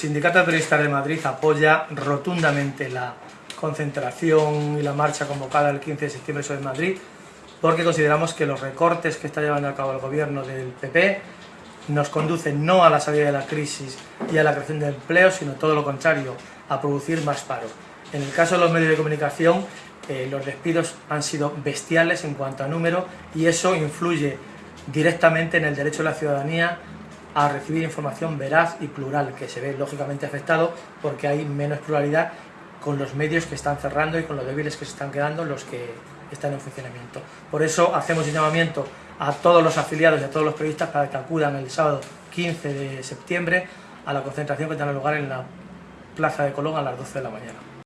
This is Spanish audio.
Sindicato de Periodistas de Madrid apoya rotundamente la concentración y la marcha convocada el 15 de septiembre sobre Madrid porque consideramos que los recortes que está llevando a cabo el gobierno del PP nos conducen no a la salida de la crisis y a la creación de empleo, sino todo lo contrario, a producir más paro. En el caso de los medios de comunicación, eh, los despidos han sido bestiales en cuanto a número y eso influye directamente en el derecho de la ciudadanía a recibir información veraz y plural, que se ve lógicamente afectado porque hay menos pluralidad con los medios que están cerrando y con los débiles que se están quedando los que están en funcionamiento. Por eso hacemos un llamamiento a todos los afiliados y a todos los periodistas para que acudan el sábado 15 de septiembre a la concentración que tendrá lugar en la Plaza de Colón a las 12 de la mañana.